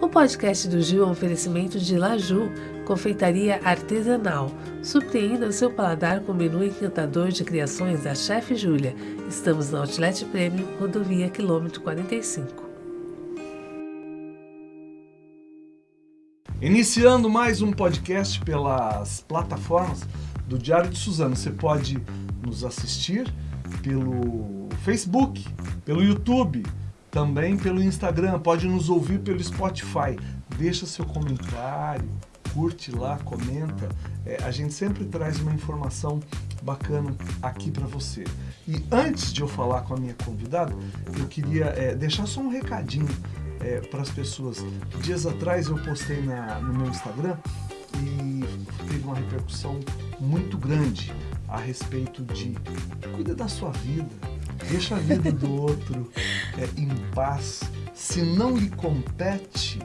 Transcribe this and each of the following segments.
O podcast do Gil é um oferecimento de Laju, confeitaria artesanal. Surpreenda o seu paladar com o menu encantador de criações da Chefe Júlia. Estamos na Outlet Premium, rodovia quilômetro 45. Iniciando mais um podcast pelas plataformas do Diário de Suzano. Você pode nos assistir pelo Facebook, pelo YouTube, também pelo Instagram, pode nos ouvir pelo Spotify. Deixa seu comentário, curte lá, comenta. É, a gente sempre traz uma informação bacana aqui para você. E antes de eu falar com a minha convidada, eu queria é, deixar só um recadinho é, para as pessoas. Dias atrás eu postei na, no meu Instagram e teve uma repercussão muito grande a respeito de cuida da sua vida, deixa a vida do outro é, em paz. Se não lhe compete,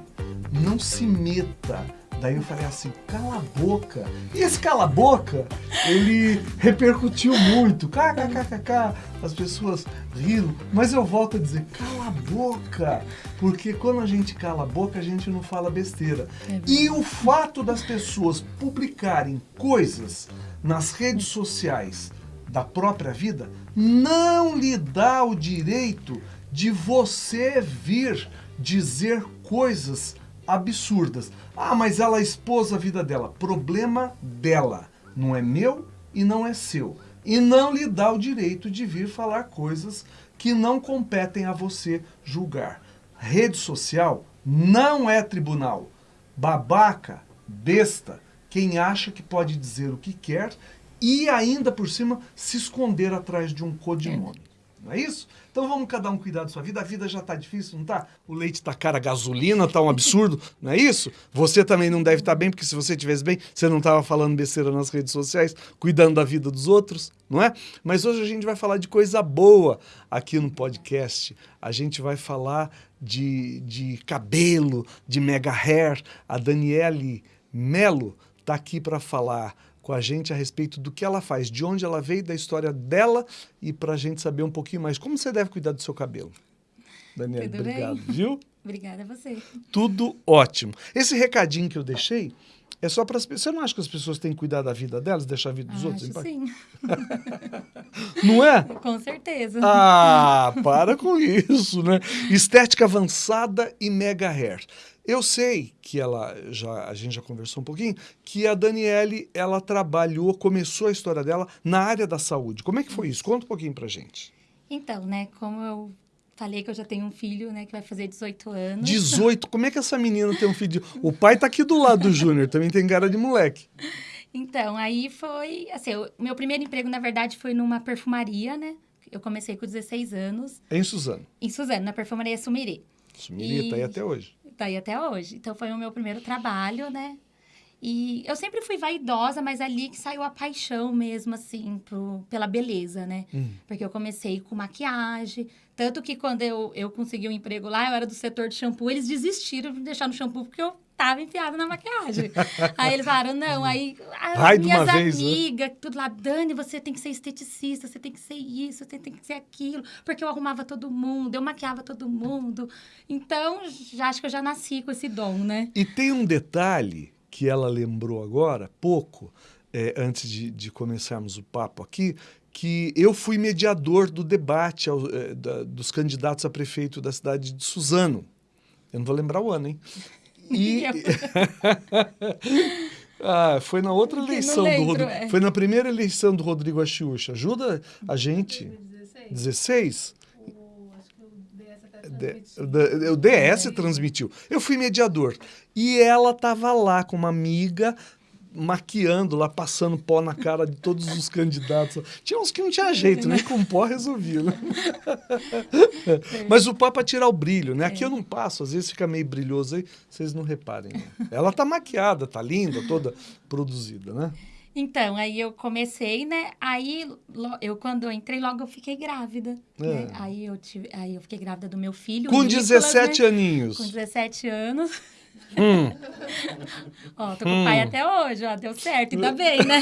não se meta. Daí eu falei assim, cala a boca. E esse cala a boca, ele repercutiu muito. KKKKK, as pessoas riram. Mas eu volto a dizer, cala a boca. Porque quando a gente cala a boca, a gente não fala besteira. É e o fato das pessoas publicarem coisas nas redes sociais da própria vida não lhe dá o direito de você vir dizer coisas absurdas. Ah, mas ela expôs a vida dela. Problema dela. Não é meu e não é seu. E não lhe dá o direito de vir falar coisas que não competem a você julgar. Rede social não é tribunal. Babaca, besta, quem acha que pode dizer o que quer e ainda por cima se esconder atrás de um codinome. Não é isso? Então vamos cada um cuidar da sua vida. A vida já está difícil, não está? O leite está caro, a gasolina está um absurdo, não é isso? Você também não deve estar tá bem, porque se você estivesse bem, você não estava falando besteira nas redes sociais, cuidando da vida dos outros, não é? Mas hoje a gente vai falar de coisa boa aqui no podcast. A gente vai falar de, de cabelo, de mega hair. A Daniele Melo está aqui para falar com a gente a respeito do que ela faz, de onde ela veio, da história dela e para a gente saber um pouquinho mais como você deve cuidar do seu cabelo. Daniela, obrigado, bem? viu? Obrigada a você. Tudo ótimo. Esse recadinho que eu deixei é só para as pessoas. Você não acha que as pessoas têm que cuidar da vida delas, deixar a vida dos ah, outros? Acho sim. não é? Com certeza. Ah, para com isso, né? Estética avançada e mega hair. Eu sei que ela, já, a gente já conversou um pouquinho, que a Daniele, ela trabalhou, começou a história dela na área da saúde. Como é que foi isso? Conta um pouquinho pra gente. Então, né, como eu falei que eu já tenho um filho, né, que vai fazer 18 anos. 18? Como é que essa menina tem um filho? O pai tá aqui do lado do Júnior, também tem cara de moleque. Então, aí foi, assim, o meu primeiro emprego, na verdade, foi numa perfumaria, né? Eu comecei com 16 anos. Em Suzano? Em Suzano, na perfumaria Sumiri. Sumiri, e... tá aí até hoje tá aí até hoje. Então foi o meu primeiro trabalho, né? E eu sempre fui vaidosa, mas ali que saiu a paixão mesmo, assim, pro, pela beleza, né? Hum. Porque eu comecei com maquiagem. Tanto que quando eu, eu consegui um emprego lá, eu era do setor de shampoo, eles desistiram de me deixar no shampoo porque eu tava enfiada na maquiagem. aí eles falaram, não, aí as minhas né? amigas, né? tudo lá, Dani, você tem que ser esteticista, você tem que ser isso, você tem que ser aquilo, porque eu arrumava todo mundo, eu maquiava todo mundo. Então, já acho que eu já nasci com esse dom, né? E tem um detalhe que ela lembrou agora, pouco, é, antes de, de começarmos o papo aqui, que eu fui mediador do debate ao, é, da, dos candidatos a prefeito da cidade de Suzano. Eu não vou lembrar o ano, hein? E... ah, foi na outra eleição lembro, do Rodrigo. É. Foi na primeira eleição do Rodrigo Achiucha. Ajuda a gente. 16? 16? O DS transmitiu. Eu fui mediador. E ela estava lá com uma amiga maquiando lá, passando pó na cara de todos os candidatos. Tinha uns que não tinha jeito, nem com pó resolvia, né? Mas o pó é para tirar o brilho, né? Aqui eu não passo, às vezes fica meio brilhoso aí, vocês não reparem. Né? Ela tá maquiada, tá linda, toda produzida, né? Então, aí eu comecei, né? Aí, eu quando eu entrei, logo eu fiquei grávida. É. Né? Aí, eu tive, aí eu fiquei grávida do meu filho. Com Nicolas, 17 né? aninhos. Com 17 anos. Hum. ó, tô com hum. o pai até hoje, ó, deu certo, ainda bem, né?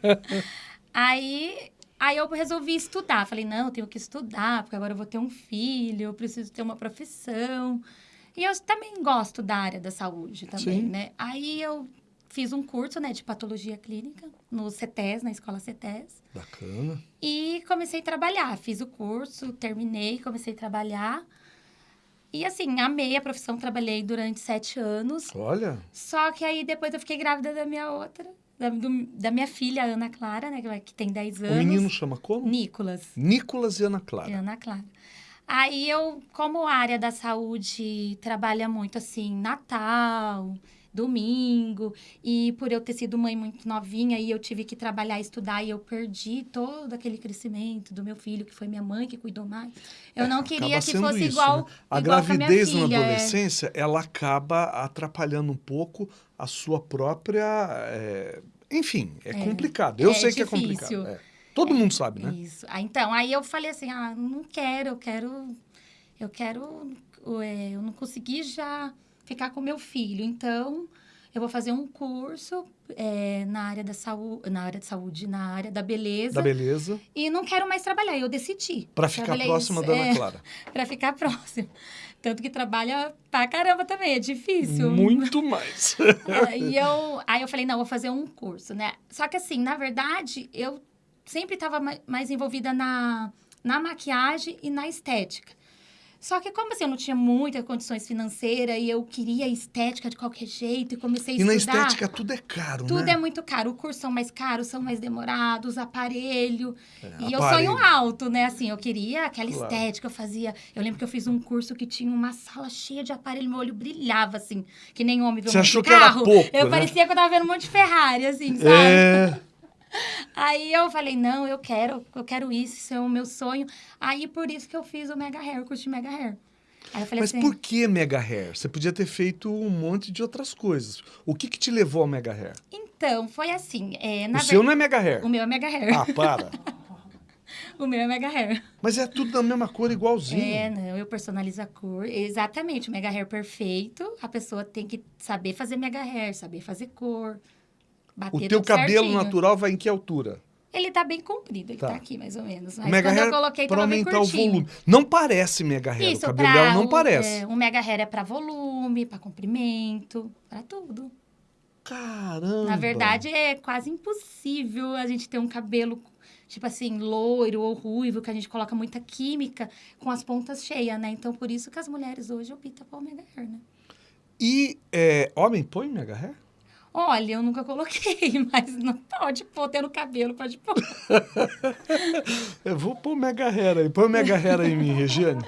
aí, Aí eu resolvi estudar. Falei, não, eu tenho que estudar, porque agora eu vou ter um filho, eu preciso ter uma profissão. E eu também gosto da área da saúde também, Sim. né? Aí eu fiz um curso, né, de patologia clínica no CETES, na escola CETES. Bacana. E comecei a trabalhar. Fiz o curso, terminei, comecei a trabalhar. E assim, amei a profissão, trabalhei durante sete anos. Olha, Só que aí depois eu fiquei grávida da minha outra, da, do- da minha filha, Ana Clara, né? que tem 10 o anos. menino chama como? Nicolas. Nicolas e Ana Clara. Ana Clara. Aí eu, como a área da saúde trabalha muito assim, Natal, domingo, e por eu ter sido mãe muito novinha e eu tive que trabalhar e estudar e eu perdi todo aquele crescimento do meu filho, que foi minha mãe que cuidou mais. Eu não queria É, que fosse isso, igual, né? A igual gravidez na filha, é. adolescência, ela acaba atrapalhando um pouco a sua própria. é, Enfim, é, complicado. Eu é sei que é difícil. complicado. é. Todo mundo sabe, né? Isso. Ah, então, aí eu falei assim, ah, não quero, eu quero, eu quero, é, eu não consegui já ficar com meu filho, então eu vou fazer um curso é, na área da saúde, na área de saúde, na área da beleza, Da beleza. e não quero mais trabalhar. Eu decidi. Pra ficar próxima da Ana é, Clara. Pra ficar próxima. Tanto que trabalha pra caramba também, é difícil. Muito mais. Aí eu, aí eu falei, não, vou fazer um curso, né? Só que assim, na verdade, eu sempre estava mais envolvida na, na maquiagem e na estética. Só que como assim, eu não tinha muitas condições financeiras e eu queria estética de qualquer jeito e comecei a E na estudar. estética tudo é caro, Tudo né? é muito caro. O curso são mais caros, são mais demorados, aparelho. e eu aparelho. sonho alto, né? Assim, eu queria aquela Claro. estética, eu fazia... Eu lembro que eu fiz um curso que tinha uma sala cheia de aparelho, meu olho brilhava, assim, que nem homem vê um Você achou de que era carro. pouco, Eu né? parecia que eu tava vendo um monte de Ferrari, assim, sabe? É. Aí eu falei, não, eu quero, eu quero isso, isso é o meu sonho. Aí, por isso que eu fiz o Mega Hair, o curso de Mega Hair. Aí eu falei Mas assim... por que Mega Hair? Você podia ter feito um monte de outras coisas. O que, que te levou ao Mega Hair? Então, foi assim, é, na o seu ver- não é Mega Hair. O meu é Mega Hair. Ah, para. O meu é Mega Hair. Mas é tudo da mesma cor, igualzinho. É, não, eu personalizo a cor. Exatamente, o mega hair perfeito. A pessoa tem que saber fazer mega hair, saber fazer cor. Bater O teu cabelo certinho. natural vai em que altura? Ele tá bem comprido, ele Tá. tá, aqui mais ou menos. Mas mega quando hair eu coloquei, tava bem aumentar o curtinho. volume. Não parece mega hair. Isso, o cabelo pra dela não o- parece. é, o mega hair é pra volume, pra comprimento, pra tudo. Caramba. Na verdade, é quase impossível a gente ter um cabelo, tipo assim, loiro ou ruivo, que a gente coloca muita química com as pontas cheias, né? Então, por isso que as mulheres hoje optam pelo mega hair, né? E é, homem põe mega hair? Olha, eu nunca coloquei, mas não pode pôr, tendo cabelo, pode pôr. Eu vou pôr mega hair aí. Põe o mega hair aí em mim, Regiane.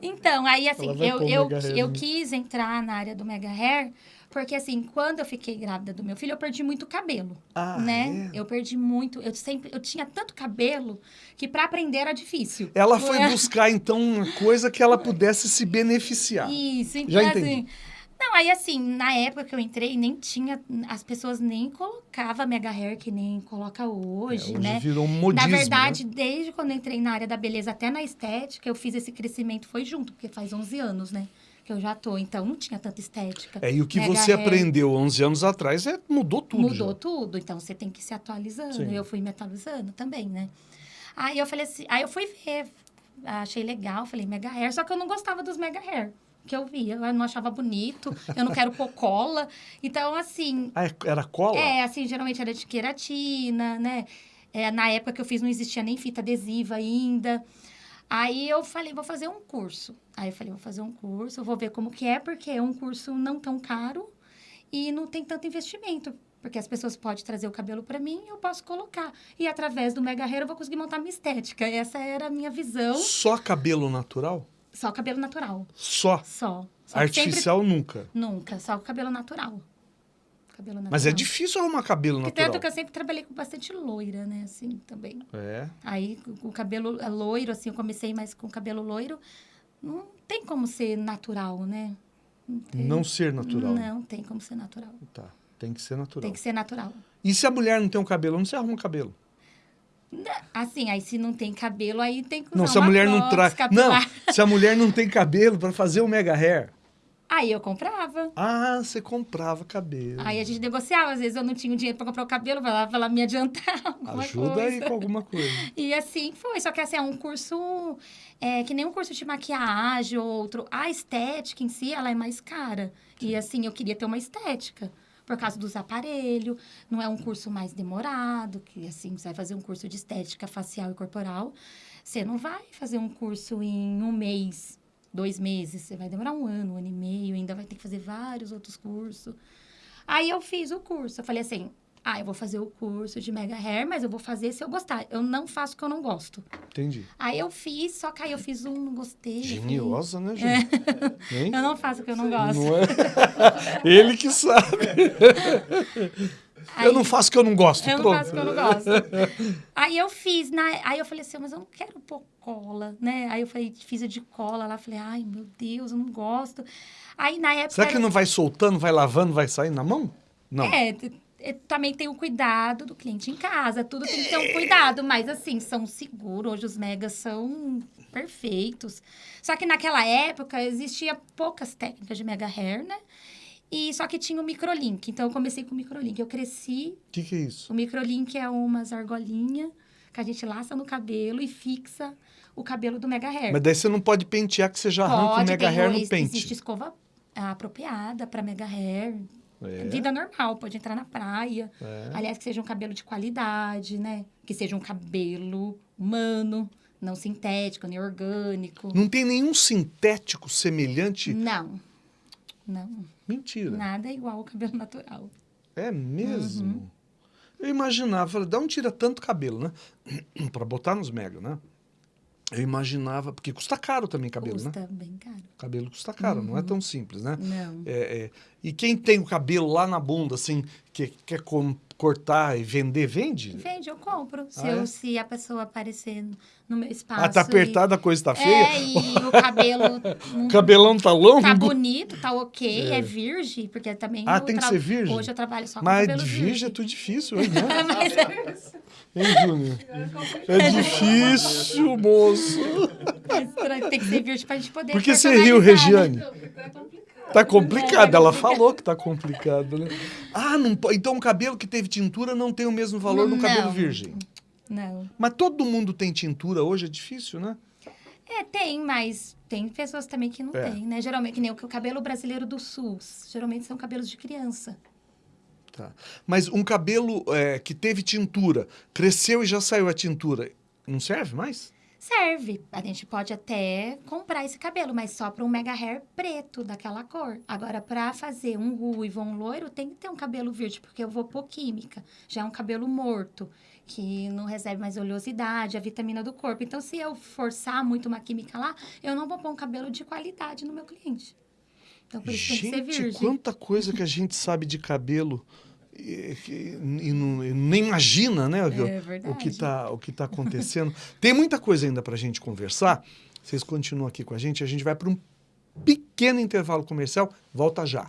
Então, aí assim, eu, eu, hair eu quis entrar na área do mega hair, porque assim, quando eu fiquei grávida do meu filho, eu perdi muito cabelo, Ah, né? é? Eu perdi muito, eu sempre, eu tinha tanto cabelo que para aprender era difícil. Ela foi É. buscar, então, uma coisa que ela pudesse se beneficiar. Isso, então Já entendi. assim. Não, aí assim, na época que eu entrei, nem tinha. As pessoas nem colocavam mega hair que nem coloca É, hoje, hoje né? virou um modismo, Na verdade, né? desde quando eu entrei na área da beleza até na estética, eu fiz esse crescimento, foi junto, porque faz 11 anos, né? Que eu já tô. Então, não tinha tanta estética. É, e o que Mega você hair. aprendeu 11 anos atrás é, mudou tudo. Mudou já. tudo, então você tem que ir se atualizando. Sim. Eu fui me atualizando também, né? Aí eu falei assim, aí eu fui ver, achei legal, falei mega hair, só que eu não gostava dos mega hair que eu via, eu não achava bonito, eu não quero pôr cola. Então, assim, Ah, é- era cola? é, assim, geralmente era de queratina, né? É, na época que eu fiz não existia nem fita adesiva ainda. Aí eu falei, vou fazer um curso. Aí eu falei, vou fazer um curso, vou ver como que é, porque é um curso não tão caro e não tem tanto investimento. Porque as pessoas podem trazer o cabelo para mim e eu posso colocar. E através do Mega Hair eu vou conseguir montar minha estética. Essa era a minha visão. Só cabelo natural? Só cabelo natural. Só. Só. Só que sempre- Artificial nunca. Nunca. Só cabelo natural. Cabelo natural. Mas é difícil arrumar cabelo Porque natural. tanto que eu sempre trabalhei com bastante loira, né? Assim, também. É. Aí, o cabelo é, loiro, assim, eu comecei mais com cabelo loiro. Não tem como ser natural, né? Não. Não ser natural. Não tem como ser natural. Tá. Tem que ser natural. Tem que ser natural. E se a mulher não tem um cabelo, não se arruma cabelo? Assim, aí se não tem cabelo, aí tem que usar Não, se a mulher não traz. Não, se a mulher não tem cabelo para fazer o mega hair. Aí eu comprava. Ah, você comprava cabelo. Aí a gente negociava. Às vezes eu não tinha o dinheiro para comprar o cabelo, vai lá, vai lá me adiantar. alguma Ajuda coisa. aí com alguma coisa. E assim foi. Só que assim, é um curso é, que nem um curso de maquiagem ou outro. A estética em si, ela é mais cara. E assim, eu queria ter uma estética. Por causa dos aparelhos. Não é um curso mais demorado, que assim, você vai fazer um curso de estética facial e corporal. Você não vai fazer um curso em um mês, dois meses. Você vai demorar um ano, um ano e meio. Ainda vai ter que fazer vários outros cursos. Aí eu fiz o curso. Eu falei assim, ah, eu vou fazer o curso de Mega Hair, mas eu vou fazer se eu gostar. Eu não faço o que eu não gosto. Entendi. Aí eu fiz, só que aí eu fiz um, não gostei. Geniosa, né, gente? Hein? Eu não faço o que eu não gosto. Não é? Ele que sabe. Aí- Eu não faço o que eu não gosto. Eu não pronto. faço o que eu não gosto. aí eu fiz, na... aí eu falei assim, mas eu não quero pôr cola, né? Aí eu falei, fiz a de cola lá, falei, ai, meu Deus, eu não gosto. Aí na época... Será que não vai soltando, vai lavando, vai sair na mão? Não. É, é, também tem o cuidado do cliente em casa, tudo tem que ter um cuidado, mas assim, são seguros, hoje os megas são perfeitos. Só que naquela época existia poucas técnicas de mega hair, né? E só que tinha o microlink, então eu comecei com o microlink. Eu cresci, O que, que é isso? o microlink é umas argolinhas que a gente laça no cabelo e fixa o cabelo do mega hair. Mas daí você não pode pentear que você já arranca o Pode, mega hair no existe pente. escova ah, apropriada para mega hair, É, Vida normal, pode entrar na praia. é. Aliás, que seja um cabelo de qualidade, né? Que seja um cabelo humano, não sintético, nem orgânico. Não tem nenhum sintético semelhante? Não. Não. Mentira. Nada é igual ao cabelo natural. É mesmo? Uhum. Eu imaginava, falei, dá um tira tanto cabelo, né? Pra botar nos mega, né? Eu imaginava, porque custa caro também cabelo, né? Custa bem caro. Cabelo custa caro, não é tão simples, né? Não. É, é. E quem tem o cabelo lá na bunda, assim, que quer cortar e vender, vende? Vende, eu compro. Se, Ah, eu- é? se a pessoa aparecer no meu espaço. Ah, tá e- apertada, a coisa tá feia? É, e o cabelo O cabelão tá longo? tá bonito, tá ok, É. é, virgem, porque também. Ah, tem que tra- ser virgem? Hoje eu trabalho só com Mas cabelo virgem virgem. é tudo difícil, hein, né? Mas Hein, Júnior? É difícil, moço. Mas tem que ser virgem pra gente poder. Por que você riu, né? Regiane? Tá complicado, ela falou que tá complicado, né? Ah, não, então o cabelo que teve tintura não tem o mesmo valor no cabelo Não. virgem. Não. Mas todo mundo tem tintura hoje, é difícil, né? É, tem, mas tem pessoas também que não É. tem, né? Geralmente, que nem o cabelo brasileiro do SUS. Geralmente são cabelos de criança. Tá. Mas um cabelo é, que teve tintura, cresceu e já saiu a tintura, não serve mais? Serve. A gente pode até comprar esse cabelo, mas só para um mega hair preto, daquela cor. Agora, para fazer um ruivo um loiro, tem que ter um cabelo verde, porque eu vou pôr química. Já é um cabelo morto, que não recebe mais oleosidade, a vitamina do corpo. Então, se eu forçar muito uma química lá, eu não vou pôr um cabelo de qualidade no meu cliente. Então, por isso tem que ser Gente, virgem. quanta coisa que a gente sabe de cabelo e, e não- e nem imagina, né? o- É o que o que tá acontecendo. Tem muita coisa ainda pra gente conversar. Vocês continuam aqui com a gente, a gente vai para um pequeno intervalo comercial, volta já.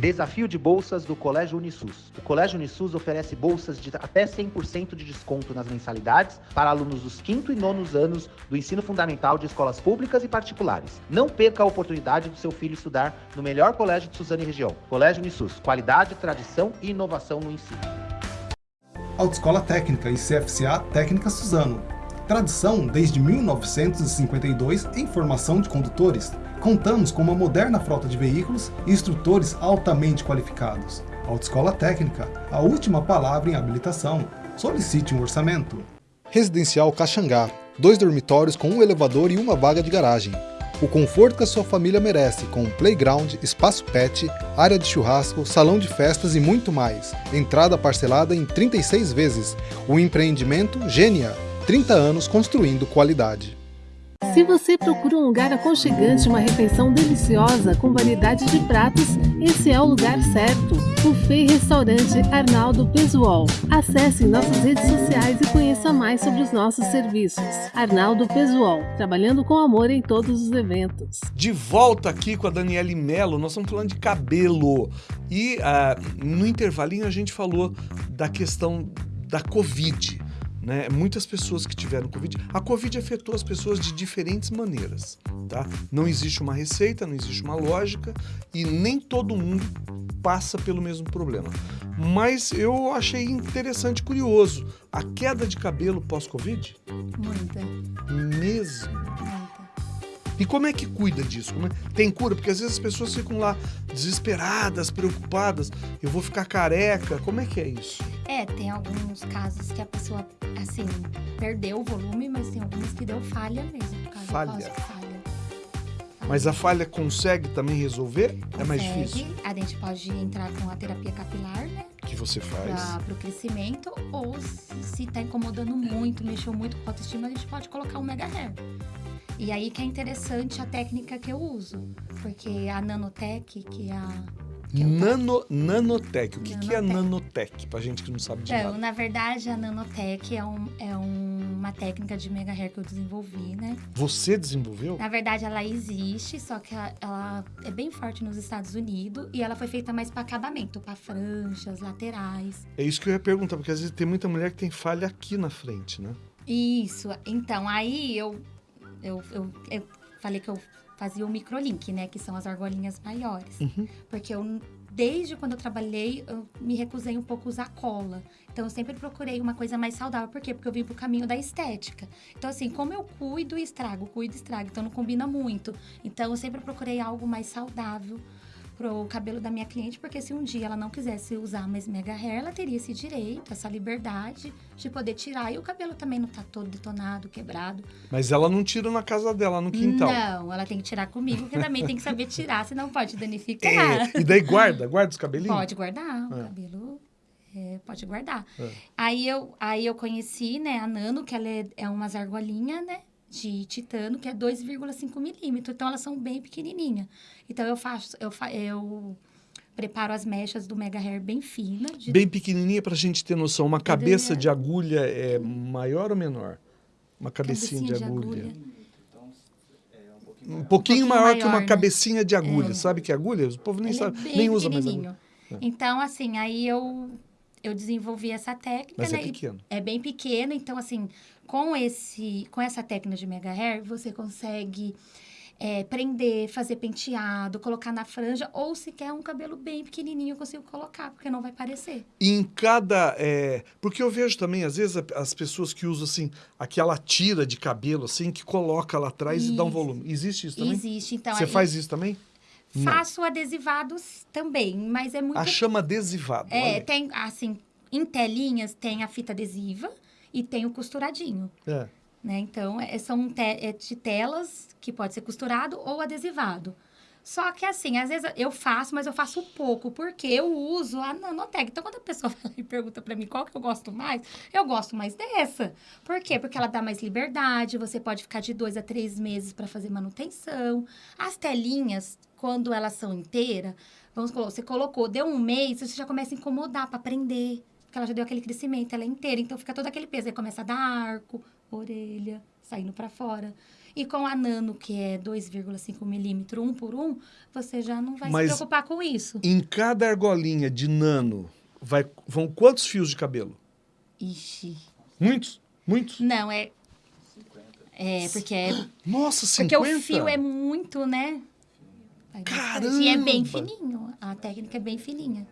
Desafio de bolsas do Colégio Unisus. O Colégio Unisus oferece bolsas de até 100% de desconto nas mensalidades para alunos dos quinto e nonos anos do ensino fundamental de escolas públicas e particulares. Não perca a oportunidade do seu filho estudar no melhor colégio de Suzano e região. Colégio Unisus. Qualidade, tradição e inovação no ensino. Autoescola Técnica e CFCA Técnica Suzano. Tradição desde 1952 em formação de condutores. Contamos com uma moderna frota de veículos e instrutores altamente qualificados. Autoescola Técnica, a última palavra em habilitação. Solicite um orçamento. Residencial Caxangá. Dois dormitórios com um elevador e uma vaga de garagem. O conforto que a sua família merece, com playground, espaço pet, área de churrasco, salão de festas e muito mais. Entrada parcelada em 36 vezes. O empreendimento Gênia. 30 anos construindo qualidade. Se você procura um lugar aconchegante, uma refeição deliciosa com variedade de pratos, esse é o lugar certo. Buffet Restaurante Arnaldo Pesuol. Acesse nossas redes sociais e conheça mais sobre os nossos serviços. Arnaldo Pesuol, trabalhando com amor em todos os eventos. De volta aqui com a Daniele Mello, nós estamos falando de cabelo. E ah, no intervalinho a gente falou da questão da Covid. Né? Muitas pessoas que tiveram Covid. A Covid afetou as pessoas de diferentes maneiras, tá? Não existe uma receita, não existe uma lógica e nem todo mundo passa pelo mesmo problema. Mas eu achei interessante, curioso, a queda de cabelo pós-Covid? Muita, Mesmo. E como é que cuida disso? É- Tem cura? Porque às vezes as pessoas ficam lá desesperadas, preocupadas. Eu vou ficar careca. Como é que é isso? É, tem alguns casos que a pessoa, assim, perdeu o volume, mas tem algumas que deu falha mesmo. Falha. falha. Mas a falha consegue também resolver? É mais Consegue. difícil. A gente pode entrar com a terapia capilar, né? que você faz? Para o crescimento, ou se, se tá incomodando muito, mexeu muito com a autoestima, a gente pode colocar um mega hair. E aí que é interessante a técnica que eu uso. Porque a Nanotech, que é a. eu Nano, nanotech. O que, que é Nanotech. Pra gente que não sabe de Então, nada. na verdade, a Nanotech é, um, é um- uma técnica de mega hair que eu desenvolvi, né? Você desenvolveu? Na verdade, ela existe, só que ela, ela é bem forte nos Estados Unidos e ela foi feita mais para acabamento, para franjas, laterais. É isso que eu ia perguntar, porque às vezes tem muita mulher que tem falha aqui na frente, né? Isso. Então, aí eu, eu, eu, eu falei que eu fazia o microlink, né? Que são as argolinhas maiores. Uhum. Porque eu, desde quando eu trabalhei, eu me recusei um pouco a usar cola. Então, eu sempre procurei uma coisa mais saudável. Por quê? Porque eu vim pro caminho da estética. Então, assim, como eu cuido e estrago, cuido e estrago, então não combina muito. Então, eu sempre procurei algo mais saudável pro cabelo da minha cliente, porque se um dia ela não quisesse usar mais mega hair, ela teria esse direito, essa liberdade de poder tirar. E o cabelo também não tá todo detonado, quebrado. Mas ela não tira na casa dela, no quintal. Não, ela tem que tirar comigo, porque também tem que saber tirar, senão pode danificar. É, e daí guarda, guarda os cabelinhos? Pode guardar, o É. cabelo é, pode guardar. É. Aí, eu, aí eu conheci, né, a Nano, que ela é, é umas argolinhas, né, de titano, que é 2,5 milímetros. Então, elas são bem pequenininhas. Então, eu faço, eu, fa, eu preparo as mechas do Mega Hair bem fina. de- Bem pequenininha pra gente ter noção. Uma cabeça de agulha é maior ou menor? Uma cabecinha, de, agulha. Um pouquinho, pouquinho maior, que uma maior, né? cabecinha de agulha. É. Sabe que é agulha? O povo nem Ele sabe, é nem usa mais agulha. Então, assim, aí eu, eu desenvolvi essa técnica, Mas é né? e pequeno. É bem pequeno, então assim, com esse, com essa técnica de mega hair, você consegue é, prender, fazer penteado, colocar na franja, ou se quer um cabelo bem pequenininho, eu consigo colocar, porque não vai parecer. E em cada. é, porque eu vejo também, às vezes, as pessoas que usam assim, aquela tira de cabelo, assim, que coloca lá atrás e dá um Isso. volume. Existe isso também? Existe, então Você aí faz isso também? Não. faço adesivados também, mas é muito A chama adesivado. é, tem assim, em telinhas tem a fita adesiva e tem o costuradinho. É. né? Então, é- são te é de telas que pode ser costurado ou adesivado. Só que assim, às vezes eu faço, mas eu faço pouco, porque eu uso a nanotec. Então, quando a pessoa fala e pergunta pra mim qual que eu gosto mais, eu gosto mais dessa. Por quê? Porque ela dá mais liberdade, você pode ficar de dois a três meses para fazer manutenção. As telinhas, quando elas são inteiras, vamos você colocou, deu um mês, você já começa a incomodar para prender. Porque ela já deu aquele crescimento, ela é inteira, então fica todo aquele peso. Aí começa a dar arco, orelha, saindo para fora. E com a nano, que é 2,5 milímetros, um por um, você já não vai Mas- se preocupar com isso. Em cada argolinha de nano, vai, vão quantos fios de cabelo? Ixi. Muitos? Muitos? Não, é. É, porque é. Nossa, 50? Porque o fio é muito, né? Bastante. E é bem Caramba! fininho. A técnica é bem fininha.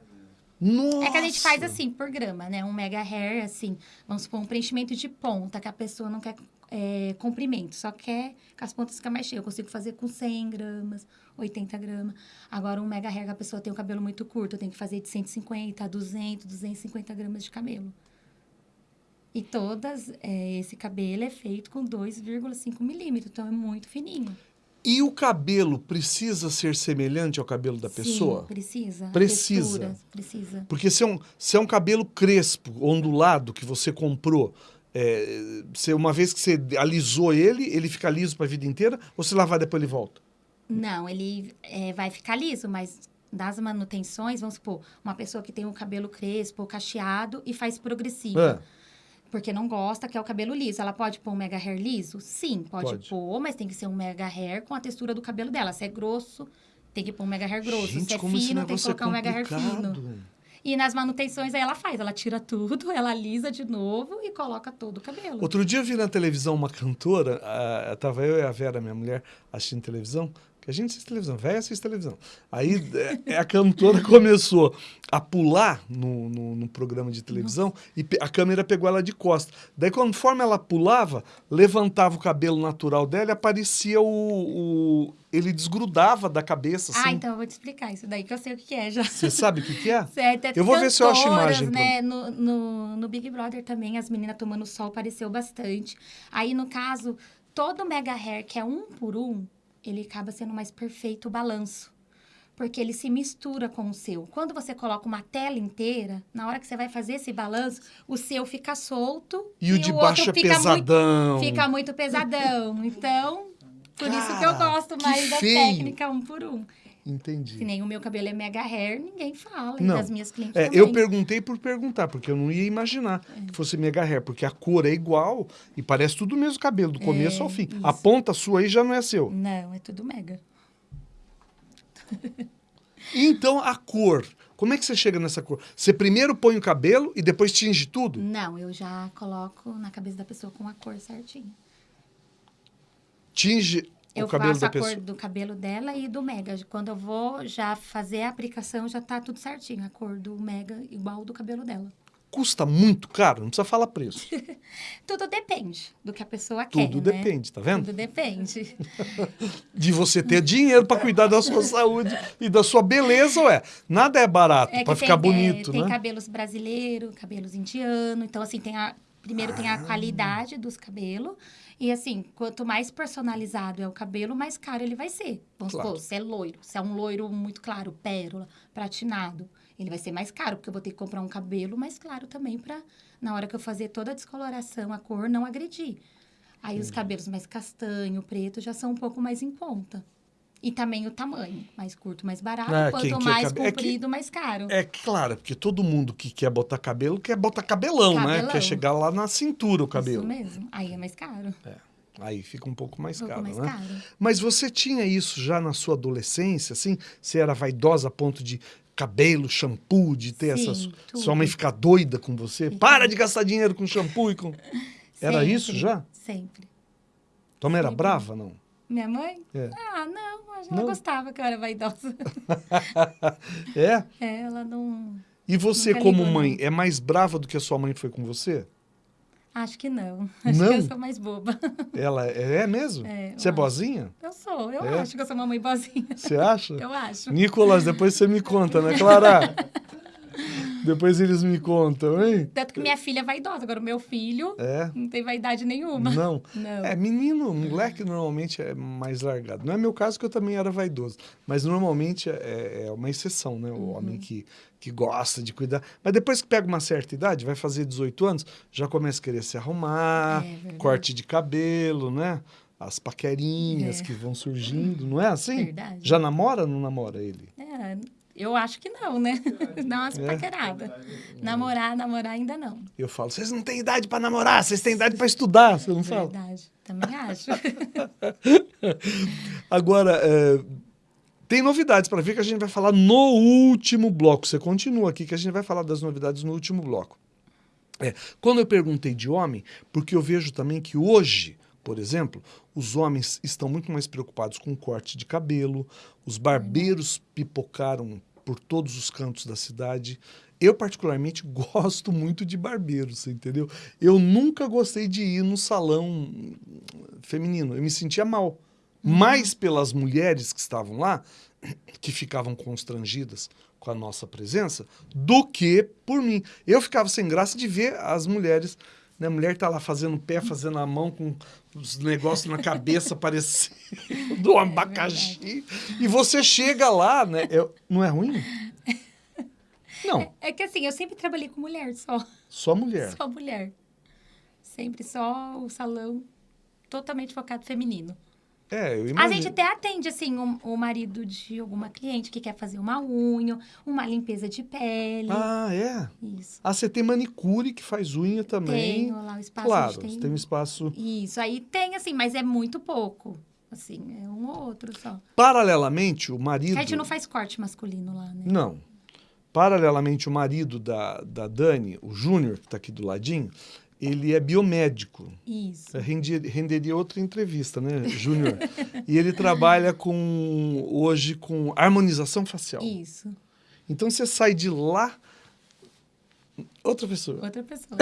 Nossa! É que a gente faz assim, por grama, né? Um mega hair, assim, vamos supor, um preenchimento de ponta, que a pessoa não quer é, comprimento, só quer que as pontas fiquem mais cheias. Eu consigo fazer com 100 gramas, 80 gramas. Agora, um mega que a pessoa tem o cabelo muito curto, eu tenho que fazer de 150 a 200, 250 gramas de cabelo. E todas, é, esse cabelo é feito com 2,5 milímetros, então é muito fininho. E o cabelo precisa ser semelhante ao cabelo da pessoa? Sim, precisa. Precisa. textura, precisa. Porque se é, um, se é um cabelo crespo, ondulado, que você comprou, é, você, uma vez que você alisou ele, ele fica liso para a vida inteira? Ou se lavar depois ele volta? Não, ele é, vai ficar liso, mas das manutenções, vamos supor, uma pessoa que tem o cabelo crespo cacheado e faz progressivo, Ah, porque não gosta, quer o cabelo liso. Ela pode pôr um mega hair liso? Sim, pode, Pode. pôr, mas tem que ser um mega hair com a textura do cabelo dela. Se é grosso, tem que pôr um mega hair grosso. gente, Se é fino, tem que é colocar um mega hair fino. E nas manutenções aí ela faz, ela tira tudo, ela alisa de novo e coloca todo o cabelo. Outro dia eu vi na televisão uma cantora, a, tava eu e a Vera, minha mulher, assistindo televisão, que a gente assiste televisão, velho assiste televisão. Aí é, a cantora começou a pular no, no, no programa de televisão Nossa. e a câmera pegou ela de costa. Daí, conforme ela pulava, levantava o cabelo natural dela e aparecia o, o ele desgrudava da cabeça. Ah, assim. Ah, então eu vou te explicar isso daí, que eu sei o que é já. Você sabe o que, é? Certo, é eu vou ver se eu acho imagem. Né? No, no, no Big Brother também, as meninas tomando sol apareceu bastante. Aí, no caso, todo mega hair, que é um por um, ele acaba sendo mais perfeito o balanço. Porque ele se mistura com o seu. Quando você coloca uma tela inteira, na hora que você vai fazer esse balanço, o seu fica solto. E, e o de baixo é pesadão. Muito, fica muito pesadão. Então, por Cara, isso que eu gosto mais da técnica um por um. Entendi. Se nem o meu cabelo é mega hair, ninguém fala. Não. E das minhas clientes é, também. Eu perguntei por perguntar, porque eu não ia imaginar é. que fosse mega hair, porque a cor é igual e parece tudo o mesmo cabelo, do começo é, ao fim. Isso. A ponta sua aí já não é seu. Não, é tudo mega. então, a cor. Como é que você chega nessa cor? Você primeiro põe o cabelo e depois tinge tudo? Não, eu já coloco na cabeça da pessoa com a cor certinha. Tinge eu o cabelo faço a pessoa. cor do cabelo dela e do Mega. Quando eu vou já fazer a aplicação, já tá tudo certinho. A cor do Mega igual do cabelo dela. Custa muito caro? Não precisa falar preço. Tudo depende do que a pessoa Tudo quer. Tudo né? depende, tá vendo? Tudo depende. De você ter dinheiro para cuidar da sua saúde e da sua beleza, ué. Nada é barato é para ficar bonito, é, né? Tem cabelos brasileiros, cabelos indianos. Então, assim, tem a, primeiro ah. tem a ah. qualidade dos cabelos e assim, quanto mais personalizado é o cabelo, mais caro ele vai ser. Vamos claro. supor, se é loiro, se é um loiro muito claro, pérola, pratinado, ele vai ser mais caro, porque eu vou ter que comprar um cabelo mais claro também para na hora que eu fazer toda a descoloração, a cor não agredir. Aí os cabelos mais castanho, preto já são um pouco mais em conta. E também o tamanho, mais curto, mais barato, ah, quanto mais cabe... comprido, é que, mais caro. É claro, porque todo mundo que quer botar cabelo quer botar cabelão, cabelão, né? Quer chegar lá na cintura o cabelo. Isso mesmo, aí é mais caro. É. Aí fica um pouco mais um caro, pouco mais né? Caro. Mas você tinha isso já na sua adolescência, assim? Você era vaidosa a ponto de cabelo, shampoo, de ter Sim, essas. Tudo. Sua mãe ficar doida com você? Para de gastar dinheiro com shampoo e com. Era isso já? Sempre. Tua mãe era brava, não? Minha mãe? É. Ah, não. Ela não. gostava que eu era vaidosa. é? É, ela não. E você, como ligou, mãe, não. é mais brava do que a sua mãe foi com você? Acho que não. Acho não? que eu sou mais boba. Ela é, é mesmo? É, você é acho. boazinha? Eu sou. Eu é? acho que eu sou uma mãe boazinha. Você acha? eu acho. Nicolas, depois você me conta, né, Clara? Depois eles me contam, hein? Tanto que minha filha é vaidosa. Agora, o meu filho é. não tem vaidade nenhuma. Não. não. É, menino, moleque normalmente é mais largado. Não é meu caso, que eu também era vaidoso. Mas normalmente é, é uma exceção, né? O uhum. homem que, que gosta de cuidar. Mas depois que pega uma certa idade, vai fazer 18 anos, já começa a querer se arrumar, é, corte de cabelo, né? As paquerinhas é. que vão surgindo, não é assim? Verdade. Já namora ou não namora ele? É, eu acho que não, né? Dá umas é. paqueradas. Namorar, namorar ainda não. Eu falo, vocês não têm idade para namorar, vocês têm idade para estudar, você não fala? Verdade, também acho. Agora, é, tem novidades para ver que a gente vai falar no último bloco. Você continua aqui que a gente vai falar das novidades no último bloco. É, quando eu perguntei de homem, porque eu vejo também que hoje por exemplo, os homens estão muito mais preocupados com o corte de cabelo, os barbeiros pipocaram por todos os cantos da cidade. Eu, particularmente, gosto muito de barbeiros, entendeu? Eu nunca gostei de ir no salão feminino. Eu me sentia mal. Uhum. Mais pelas mulheres que estavam lá, que ficavam constrangidas com a nossa presença, do que por mim. Eu ficava sem graça de ver as mulheres né? A mulher tá lá fazendo pé, fazendo a mão com os negócios na cabeça parecendo do é abacaxi. É e você chega lá, né? É, não é ruim? Não. É, é, que assim, eu sempre trabalhei com mulher só. Só mulher? Só mulher. Sempre só o salão totalmente focado feminino. É, eu imagino. A gente até atende, assim, o, o, marido de alguma cliente que quer fazer uma unha, uma limpeza de pele. Ah, é? Isso. Ah, você tem manicure que faz unha também. Tenho lá o espaço. Claro, tem... você tem um espaço... Isso, aí tem, assim, mas é muito pouco. Assim, é um ou outro só. Paralelamente, o marido... A gente não faz corte masculino lá, né? Não. Paralelamente, o marido da, da Dani, o Júnior, que está aqui do ladinho, ele é biomédico. Isso. Renderia, renderia outra entrevista, né, Júnior? e ele trabalha com hoje com harmonização facial. Isso. Então você sai de lá outra pessoa. Outra pessoa.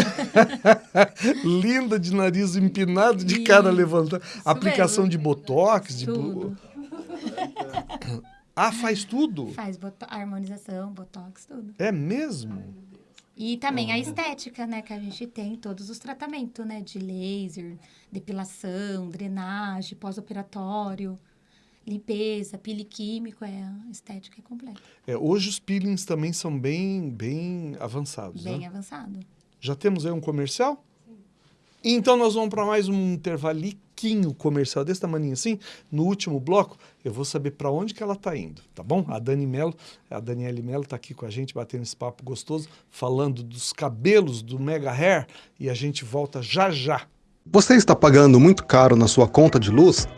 Linda de nariz empinado, de cara levantada. Aplicação mesmo. de botox, de Tudo. Ah, faz tudo? Faz boto- harmonização, botox, tudo. É mesmo? E também a estética, né? Que a gente tem todos os tratamentos, né? De laser, depilação, drenagem, pós-operatório, limpeza, pele químico, é a estética é completa. É, hoje os peelings também são bem, bem avançados, Bem né? avançado. Já temos aí um comercial? Então nós vamos para mais um intervaliquinho comercial desse tamanho assim. No último bloco, eu vou saber para onde que ela está indo, tá bom? A Dani Mello, a Daniele Mello está aqui com a gente, batendo esse papo gostoso, falando dos cabelos do Mega Hair e a gente volta já já. Você está pagando muito caro na sua conta de luz?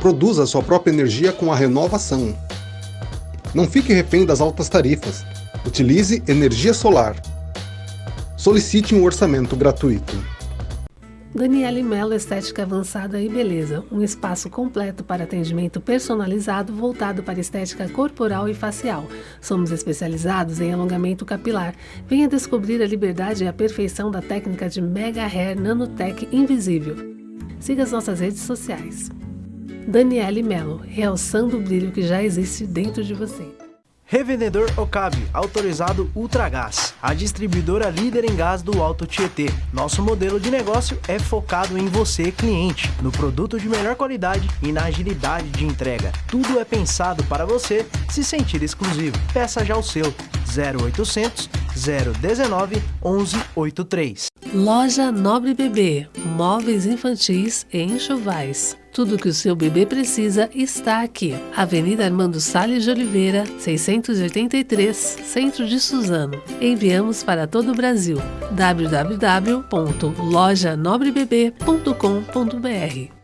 Produza sua própria energia com a renovação. Não fique refém das altas tarifas. Utilize energia solar. Solicite um orçamento gratuito. Daniele Mello Estética Avançada e Beleza, um espaço completo para atendimento personalizado voltado para estética corporal e facial. Somos especializados em alongamento capilar. Venha descobrir a liberdade e a perfeição da técnica de Mega Hair Nanotech Invisível. Siga as nossas redes sociais. Daniele Mello, realçando o brilho que já existe dentro de você. Revendedor Okabe, autorizado Ultragás, a distribuidora líder em gás do Alto Tietê. Nosso modelo de negócio é focado em você, cliente, no produto de melhor qualidade e na agilidade de entrega. Tudo é pensado para você se sentir exclusivo. Peça já o seu 0800 019 1183. Loja Nobre Bebê, móveis infantis e enxovais. Tudo que o seu bebê precisa está aqui. Avenida Armando Salles de Oliveira, 683, Centro de Suzano. Enviamos para todo o Brasil. www.lojanobrebebê.com.br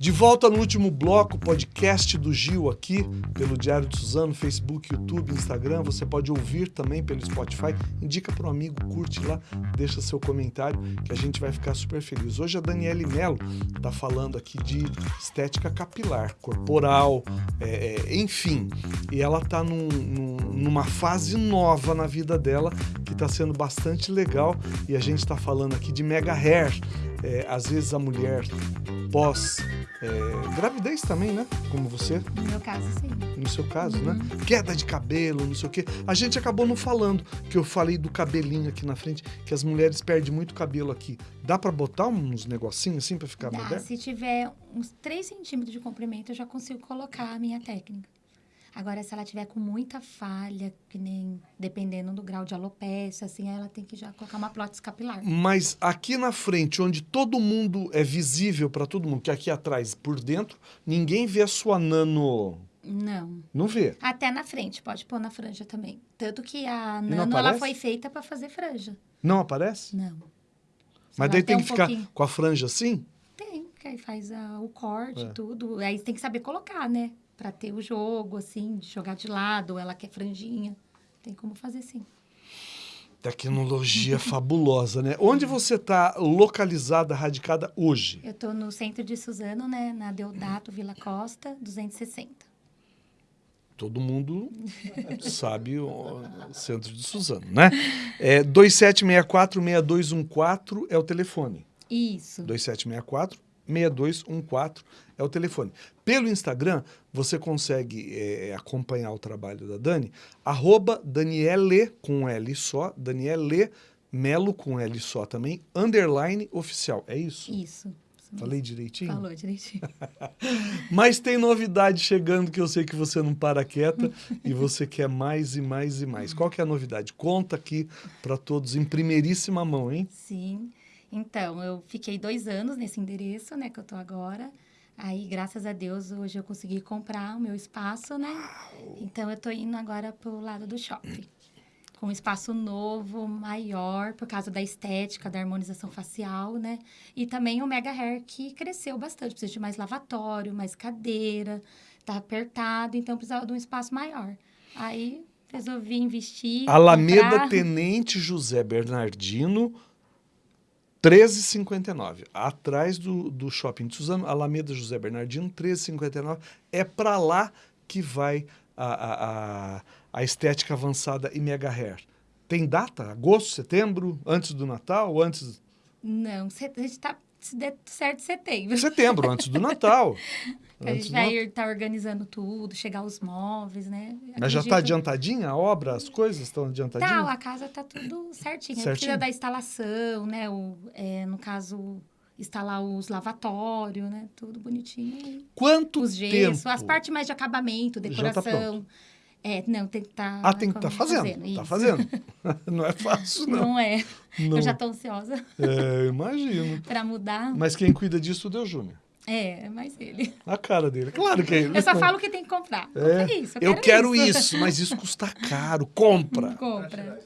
De volta no último bloco, podcast do Gil aqui, pelo Diário de Suzano, Facebook, YouTube, Instagram. Você pode ouvir também pelo Spotify. Indica para um amigo, curte lá, deixa seu comentário, que a gente vai ficar super feliz. Hoje a Daniele Mello está falando aqui de estética capilar, corporal, é, é, enfim. E ela está num, num, numa fase nova na vida dela, que está sendo bastante legal. E a gente está falando aqui de mega hair. É, às vezes a mulher pós é, gravidez também, né? Como você, No meu caso, sim. no seu caso, né? Queda de cabelo, não sei o quê. A gente acabou não falando, que eu falei do cabelinho aqui na frente, que as mulheres perdem muito cabelo aqui. Dá pra botar uns negocinhos assim pra ficar Dá, moderno? se tiver uns 3 centímetros de comprimento, eu já consigo colocar a minha técnica. Agora, se ela tiver com muita falha, que nem dependendo do grau de alopecia, assim, ela tem que já colocar uma prótese capilar. Mas aqui na frente, onde todo mundo é visível pra todo mundo, que aqui atrás, por dentro, ninguém vê a sua nano. Não. Não vê. Até na frente, pode pôr na franja também. Tanto que a nano, ela foi feita para fazer franja. Não aparece? Não. Mas Ela daí tem um que ficar pouquinho- com a franja assim? Tem, que aí faz a- o corte, É. tudo. Aí tem que saber colocar, né? Pra ter o jogo, assim, de jogar de lado, ela quer franjinha. Tem como fazer sim. Tecnologia fabulosa, né? Onde você está localizada, radicada hoje? Eu tô no centro de Suzano, né? Na Deodato Vila Costa, 260. Todo mundo sabe o centro de Suzano, né? É 2764-6214 é o telefone. Isso. 2764-6214 é o telefone. Pelo Instagram, você consegue é, acompanhar o trabalho da Dani, arroba Daniele, com L só, Daniele Melo, com L só também, underline oficial. É isso? Isso. Falei direitinho? Falou direitinho. Mas tem novidade chegando que eu sei que você não para quieta e você quer mais e mais e mais. Qual que é a novidade? Conta aqui para todos em primeiríssima mão, hein? Sim. Então, eu fiquei dois anos nesse endereço, né, que eu tô agora. Aí, graças a Deus, hoje eu consegui comprar o meu espaço, né? Então, eu tô indo agora pro lado do shopping. Com um espaço novo, maior, por causa da estética, da harmonização facial, né? E também o Mega Hair, que cresceu bastante. Precisa de mais lavatório, mais cadeira, tá apertado, então precisava de um espaço maior. Aí, resolvi investir. Alameda comprar. Tenente José Bernardino, 13,59. Atrás do, do shopping de Suzano, Alameda José Bernardino, 13,59. É para lá que vai a, a, a, estética avançada e mega hair. Tem data? Agosto, setembro? Antes do Natal? Antes. Não, a gente tá se der certo setembro. Setembro, antes do Natal. Que a gente vai estar organizando tudo, chegar os móveis, né? Mas já Acredito- está adiantadinha a obra? As coisas estão adiantadinhas? Tá, a casa tá tudo certinho. Certinho. Precisa da instalação, né? O, é, no caso, instalar os lavatórios, né? Tudo bonitinho. Quanto Os gessos, tempo? as partes mais de acabamento, Já tá decoração. é, não, tem que estar. Ah, tem que estar fazendo. Tá isso. fazendo. não é fácil, não. Não é. Não. Eu já tô ansiosa É, imagino. pra mudar. Mas quem cuida disso é o Júnior. É, é mais ele. A cara dele. Claro que é ele. Eu só falo que tem que comprar. É, isso. eu quero isso. mas isso custa caro. Compra. Compra.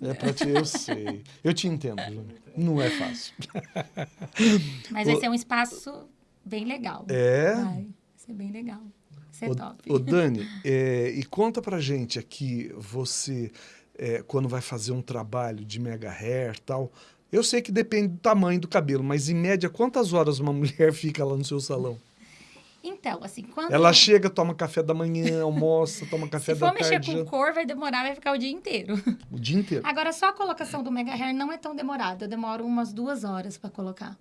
É pra ti, eu sei. Eu te entendo, Júnior. Não é fácil. Mas vai ser um espaço bem legal. É? Vai. Vai ser bem legal. Vai ser Ô, top. ô, Dani, é, e conta pra gente aqui, você, é, quando vai fazer um trabalho de mega hair e tal, eu sei que depende do tamanho do cabelo, mas em média, quantas horas uma mulher fica lá no seu salão? Então, assim, quando. Ela chega, toma café da manhã, almoça, toma café Se da for mexer tarde, com cor, vai demorar, vai ficar o dia inteiro. o dia inteiro. Agora, só a colocação do Mega Hair não é tão demorada. Eu demoro umas duas horas pra colocar.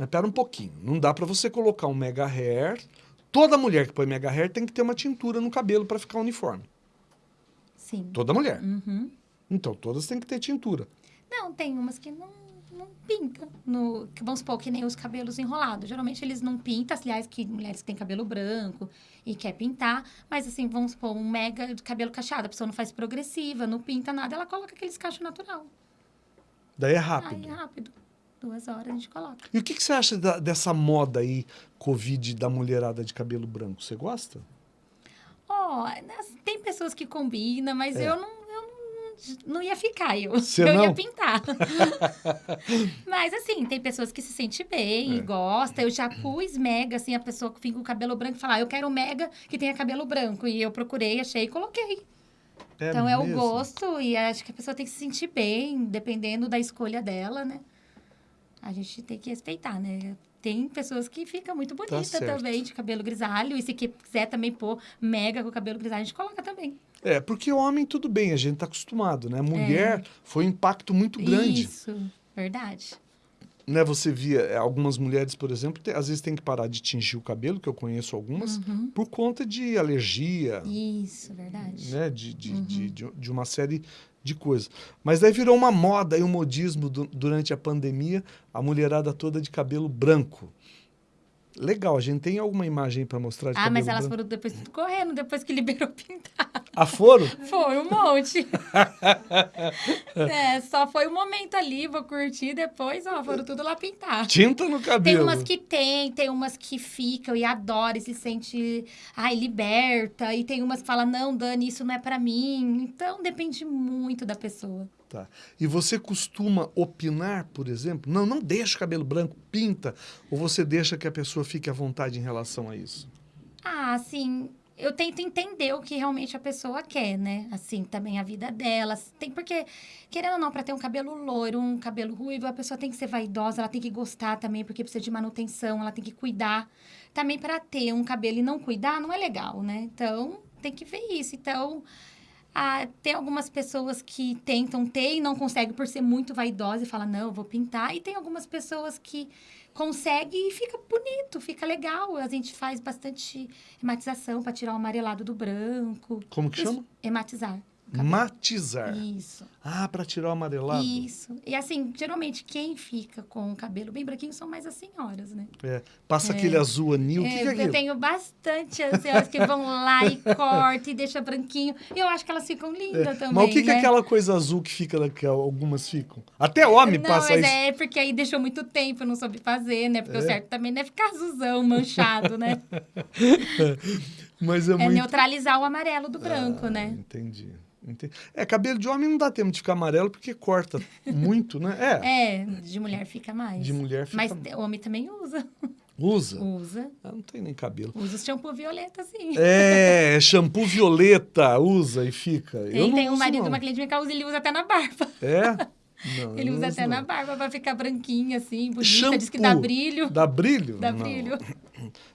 Mas pera um pouquinho, não dá pra você colocar um mega hair. Toda mulher que põe mega hair tem que ter uma tintura no cabelo pra ficar uniforme. Sim. Toda mulher. Uhum. Então, todas têm que ter tintura. Não, tem umas que não, não pinta. No, que vamos supor que nem os cabelos enrolados. Geralmente eles não pintam. Aliás, que mulheres que têm cabelo branco e quer pintar. Mas assim, vamos supor, um mega de cabelo cacheado. A pessoa não faz progressiva, não pinta nada. Ela coloca aqueles cachos natural. Daí é Aí rápido. é rápido. Duas horas a gente coloca. E o que, que você acha da- dessa moda aí, Covid, da mulherada de cabelo branco? Você gosta? Ó, nas- tem pessoas que combinam, mas É. eu não, não, ia ficar, eu, Você eu não? ia pintar. mas assim, tem pessoas que se sentem bem É. e gostam. Eu já pus mega, assim, a pessoa que fica com o cabelo branco e fala, ah, eu quero um mega que tenha cabelo branco. E eu procurei, achei e coloquei. então é o mesmo? gosto e acho que a pessoa tem que se sentir bem, dependendo da escolha dela, né? A gente tem que respeitar, né? Tem pessoas que ficam muito bonita Tá também, de cabelo grisalho. E se quiser também pôr mega com cabelo grisalho, a gente coloca também. É, porque homem tudo bem, a gente tá acostumado, né? Mulher foi um impacto muito grande. É. Isso, verdade. Né? Você via é, algumas mulheres, por exemplo, te- às vezes tem que parar de tingir o cabelo, que eu conheço algumas, Uhum. por conta de alergia, Isso, verdade. né? De, de, Uhum. de, de, de uma série de coisas. Mas daí virou uma moda e um modismo du- durante a pandemia, a mulherada toda de cabelo branco. Legal, a gente tem alguma imagem para mostrar de Ah, cabelo mas elas branco? foram depois correndo, depois que liberou pintar. Foram? Foi um monte. é, só foi um momento ali, vou curtir, depois, ó, foram tudo lá pintar. Tinta no Tem cabelo. umas que tem, tem umas que ficam e adoram e se sente, ai, liberta. E tem umas que falam, não, Dani, isso não é pra mim. Então, depende muito da pessoa. Tá. E você costuma opinar, por exemplo? Não, não deixa o cabelo branco, pinta. Ou você deixa que a pessoa fique à vontade em relação a isso? Ah, assim, eu tento entender o que realmente a pessoa quer, né? Assim, também a vida dela. Tem porque, querendo ou não, para ter um cabelo loiro, um cabelo ruivo, a pessoa tem que ser vaidosa, ela tem que gostar também, porque precisa de manutenção, ela tem que cuidar. Também para ter um cabelo e não cuidar, não é legal, né? Então, tem que ver isso. Então, ah, tem algumas pessoas que tentam ter e não conseguem por ser muito vaidosa e fala não, eu vou pintar. E tem algumas pessoas que conseguem e fica bonito, fica legal. A gente faz bastante hematização para tirar o amarelado do branco. Como que Isso, chama? Hematizar. Cabelo. Matizar. Isso. Ah, para tirar o amarelado? Isso. E assim, geralmente quem fica com o cabelo bem branquinho são mais as senhoras, né? É. Passa É. aquele azul anil. O que, É, que é eu aquilo? tenho bastante as senhoras que vão lá e cortam e deixam branquinho. E eu acho que elas ficam lindas também. Mas o que, que é né? aquela coisa azul que fica, que algumas ficam? Até homem Não, passa mas isso. é porque aí deixou muito tempo, eu não soube fazer, né? Porque É. o certo também não é ficar azulzão, manchado, né? Mas é, É muito... neutralizar o amarelo do branco, Ah, né? Entendi. Entendi. É, cabelo de homem não dá tempo de ficar amarelo porque corta muito, né? É, É, de mulher fica mais. de mulher fica... Mas homem também usa. Usa? Usa. Ah, não tem nem cabelo. Usa o shampoo violeta, sim. É, shampoo violeta, usa e fica. Eu Tem, não tem um marido, não. uma cliente minha que usa, ele usa até na barba. É? Não, Ele eu usa não até uso, na não. barba pra ficar branquinha, assim, bonita. Shampoo. Diz que dá brilho. Dá brilho? Dá Não. brilho.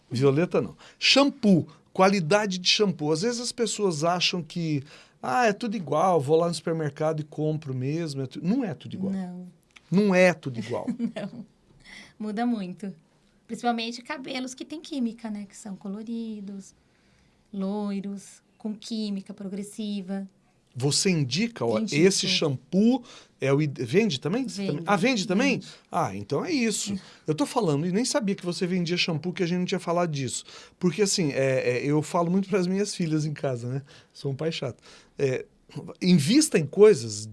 Violeta não. Shampoo, qualidade de shampoo. Às vezes as pessoas acham que ah, é tudo igual, vou lá no supermercado e compro mesmo. é tu- Não é tudo igual. Não, Não é tudo igual. não. Muda muito. Principalmente cabelos que tem química, né? Que são coloridos, loiros, com química progressiva. Você indica, ó, Indico. esse shampoo é o vende também? Vende, Ah, vende também? vende. Ah, então é isso. Eu tô falando e nem sabia que você vendia shampoo que a gente não tinha falado disso, porque assim é, é, eu falo muito para as minhas filhas em casa, né? Sou um pai chato. É, invista em coisas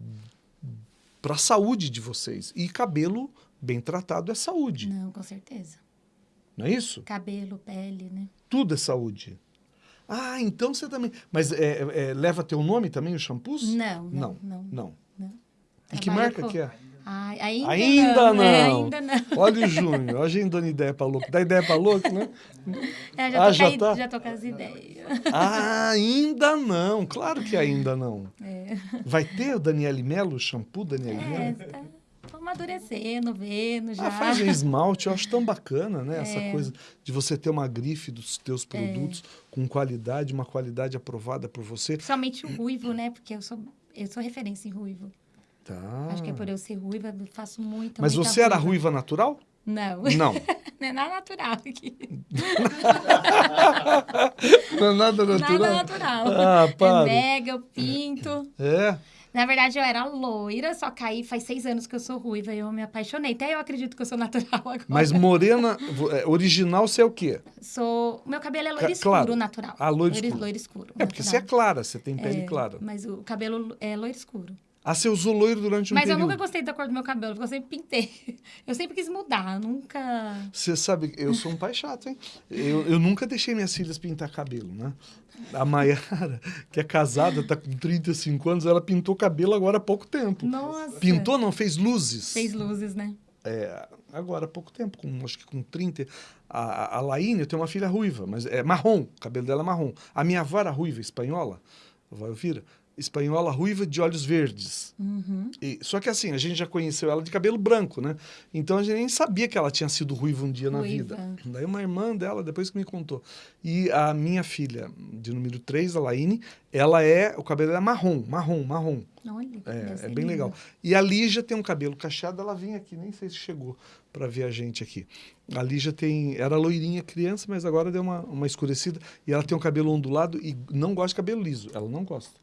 para a saúde de vocês e cabelo bem tratado é saúde, Não, com certeza. não é isso? Cabelo, pele, né? Tudo é saúde. Ah, então você também. Mas é, é, leva teu nome também os shampoos? Não, Não, não, não. não. E que marca com- que é? Ai, ainda, Ainda não. é, não. ainda não. Olha o Júnior, olha a gente dando ideia pra louco. Dá ideia pra louco, né? É, já, Ah, tô já caí- tá? já tô com as ideias. Ah, ainda não. Claro que ainda não. É, Vai ter o Daniele Melo, o shampoo Daniele é Melo? tá, amadurecendo, vendo já. Ah, faz um esmalte, eu acho tão bacana, né? Essa É. coisa de você ter uma grife dos teus produtos com qualidade, uma qualidade aprovada por você. Principalmente o ruivo, né? Porque eu sou, eu sou referência em ruivo. Tá. Acho que é por eu ser ruiva, eu faço muita, Mas muita você era ruiva natural? Não, Não. não é nada natural aqui. Não é nada natural? Nada natural. Ah, para. É mega, eu pinto. É. Na verdade, eu era loira, só que aí faz seis anos que eu sou ruiva e eu me apaixonei. Até eu acredito que eu sou natural agora. Mas morena, é, original você é o quê? Sou... Meu cabelo é Ca- loiro escuro, claro. natural. Ah, loiro escuro. Loiro escuro. É porque você é natural. clara, você tem pele É, clara. Mas o cabelo é loiro escuro. Ah, você usou loiro durante um mas eu período. nunca gostei da cor do meu cabelo, porque eu sempre pintei. Eu sempre quis mudar, nunca... Você sabe, eu sou um pai chato, hein? Eu, eu nunca deixei minhas filhas pintar cabelo, né? A Maiara, que é casada, tá com 35 anos, ela pintou cabelo agora há pouco tempo. Nossa. Pintou, não, fez luzes. Fez luzes, né? É, agora há pouco tempo, com, acho que com 30. A, a Laine, eu tenho uma filha ruiva, mas é marrom, o cabelo dela é marrom. A minha avó era ruiva, espanhola, a avó Elvira, espanhola ruiva de olhos verdes. Uhum. E- só que assim, a gente já conheceu ela de cabelo branco, né? Então a gente nem sabia que ela tinha sido ruiva um dia na Ruiva. vida. Daí uma irmã dela, depois que me contou. E a minha filha, de número 3, a Laine, ela é. O cabelo é marrom, marrom, marrom. Olha, É, é bem lindo. legal. E a Lígia tem um cabelo cacheado, ela vinha aqui, nem sei se chegou para ver a gente aqui. A Lígia tem. Era loirinha criança, mas agora deu uma, uma escurecida. E ela tem um cabelo ondulado e não gosta de cabelo liso. Ela não gosta.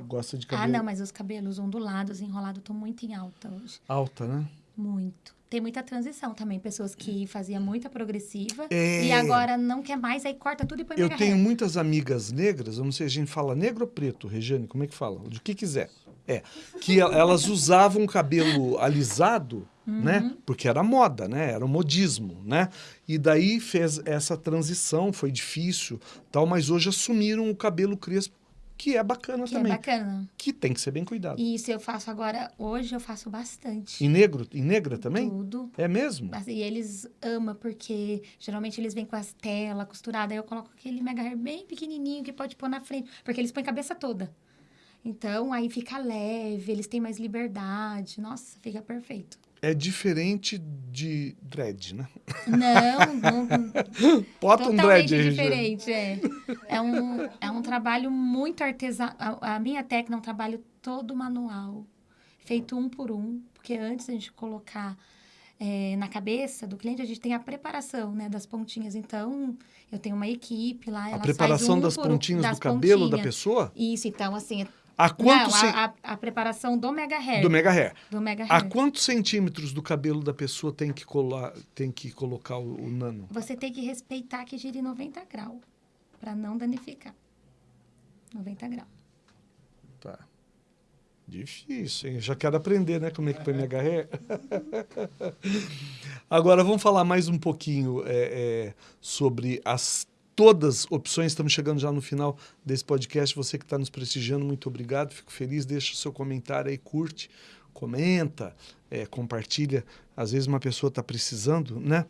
Gosta de Ah, cabelo não, mas os cabelos ondulados, enrolados, estão muito em alta hoje. alta, né? Muito. Tem muita transição também. Pessoas que faziam muita progressiva É. e agora não quer mais, aí corta tudo e põe Eu tenho hair. muitas amigas negras, eu não sei, a gente fala negro ou preto, Regiane, como é que fala? Do que quiser. É, que el- elas usavam cabelo alisado, né? Uhum. Porque era moda, né? Era um modismo, né? E daí fez essa transição, foi difícil, tal, mas hoje assumiram o cabelo crespo, que é bacana Que também, é bacana. que tem que ser bem cuidado. E, E isso eu faço agora, hoje eu faço bastante. negro, e negra também? Tudo. É mesmo? E eles amam, porque geralmente eles vêm com as telas costuradas, aí eu coloco aquele mega hair bem pequenininho que pode pôr na frente, porque eles põem a cabeça toda. Então, aí fica leve, eles têm mais liberdade. Nossa, fica perfeito. É diferente de dread, né? Não, não Bota um dread aí, diferente, é. É um, é um trabalho muito artesanal. A, minha técnica é um trabalho todo manual, feito um por um, porque antes a gente colocar é, na cabeça do cliente, a gente tem a preparação, né, das pontinhas. Então, eu tenho uma equipe lá, A ela preparação um das pontinhas do cabelo da pessoa? Isso, então, assim... A quanto não, a, a, a preparação do mega hair. do mega hair? do mega A hair. quantos centímetros do cabelo da pessoa tem que, colar, tem que colocar o, o nano? Você tem que respeitar que gire 90 graus, para não danificar. 90 graus. Tá. Difícil, hein? Já quero aprender, né? Como é que põe mega hair. Agora, vamos falar mais um pouquinho é, é, sobre as todas opções. Estamos chegando já no final desse podcast. Você que está nos prestigiando, muito obrigado. Fico feliz. Deixa o seu comentário aí, curte, comenta, é, compartilha. Às vezes uma pessoa está precisando, né?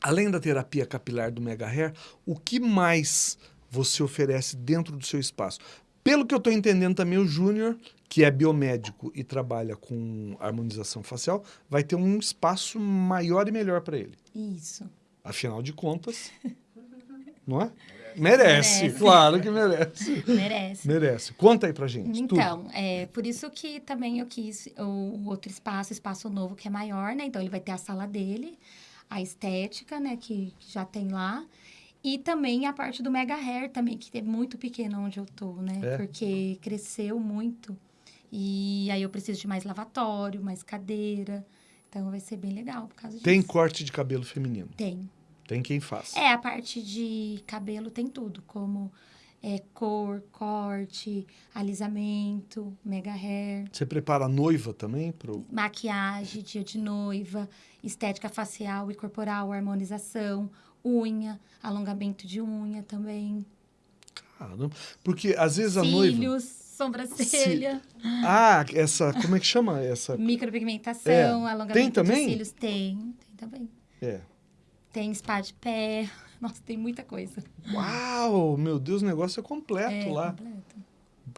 além da terapia capilar do Mega Hair, o que mais você oferece dentro do seu espaço? Pelo que eu estou entendendo também, o Júnior, que é biomédico e trabalha com harmonização facial, vai ter um espaço maior e melhor para ele. Isso. Afinal de contas, não é? Merece, Merece. claro que merece. Merece. Merece. Conta aí pra gente. tudo. Então, é por isso que também eu quis o outro espaço, espaço novo que é maior, né? Então ele vai ter a sala dele, a estética, né, que, que já tem lá. E também a parte do Mega Hair também, que é muito pequena onde eu tô, né? É? Porque cresceu muito. E aí eu preciso de mais lavatório, mais cadeira. Então vai ser bem legal por causa disso. Tem corte de cabelo feminino. Tem. Tem quem faz. É, a parte de cabelo tem tudo, como é, cor, corte, alisamento, mega hair, Você prepara a noiva também pro. maquiagem, dia de noiva, estética facial e corporal, harmonização, unha, alongamento de unha também, Caramba. Porque às vezes a noiva. cílios, sobrancelha, Ah, essa. Como é que chama essa? micropigmentação, É. alongamento Tem também? de cílios. Tem, tem também. É. Tem spa de pé. Nossa, tem muita coisa. Uau, meu Deus, o negócio é completo é, lá. completo.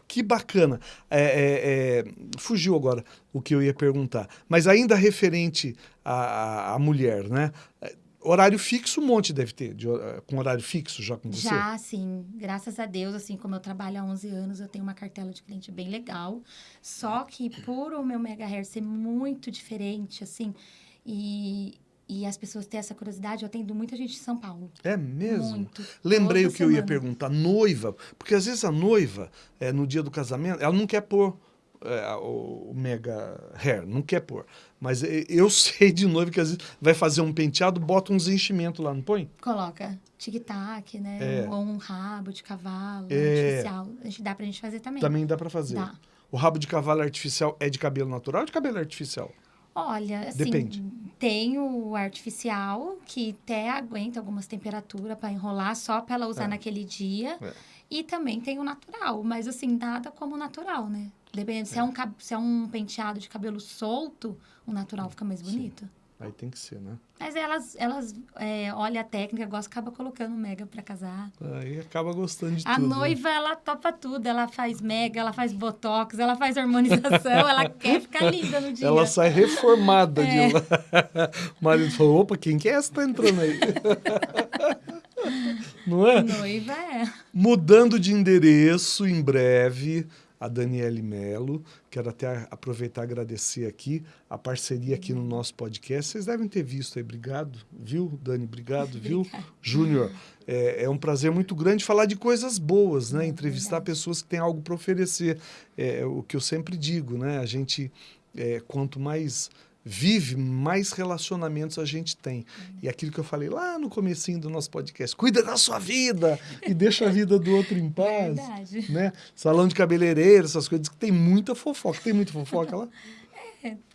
Que bacana. É, é, é, fugiu agora o que eu ia perguntar. Mas ainda referente à, à- mulher, né? É, Horário fixo, um monte deve ter. de hor- com horário fixo já com você? Já, sim. Graças a Deus, assim, como eu trabalho há 11 anos, eu tenho uma cartela de cliente bem legal. Só que por o meu Mega Hair ser muito diferente, assim, e, e as pessoas terem essa curiosidade, eu atendo muita gente de São Paulo. É mesmo? Muito. Lembrei o que eu ia semana. perguntar. Noiva. Porque às vezes a noiva, é, no dia do casamento, ela não quer pôr é, o, mega hair, não quer pôr. Mas e- eu sei de noiva que às vezes vai fazer um penteado, bota uns enchimentos lá, não põe? Coloca tic-tac, né? É. Ou um rabo de cavalo É. artificial. A gente, dá pra gente fazer também. Também dá pra fazer. Dá. O rabo de cavalo artificial é de cabelo natural ou de cabelo artificial? Olha, assim, Depende. tem o artificial, que até aguenta algumas temperaturas para enrolar, só para ela usar É. naquele dia. É. E também tem o natural, mas assim, nada como natural, né? Dependendo, se é, um, cab- se é um penteado de cabelo solto, o natural fica mais bonito. Aí tem que ser, né? Mas elas, elas é, olham a técnica, gostam, acaba colocando mega para casar. Aí acaba gostando de A tudo. né? noiva, ela topa tudo. Ela faz mega, ela faz botox, ela faz harmonização, ela quer ficar linda no dia. Ela sai reformada É. de lá. O marido falou: opa, quem que é essa que tá entrando aí? Não é? Noiva é. Mudando de endereço em breve, a Daniele Melo. Quero até aproveitar e agradecer aqui a parceria aqui no nosso podcast. Vocês devem ter visto aí. Obrigado, viu, Dani? Obrigado, viu? Júnior, é, é um prazer muito grande falar de coisas boas, né? Entrevistar pessoas que têm algo para oferecer. É o que eu sempre digo, né? A gente, é, quanto mais vive, mais relacionamentos a gente tem. E aquilo que eu falei lá no comecinho do nosso podcast, cuida da sua vida e deixa a vida do outro em paz. Verdade. Né? Salão de cabeleireiro, essas coisas que tem muita fofoca. Tem muita fofoca lá?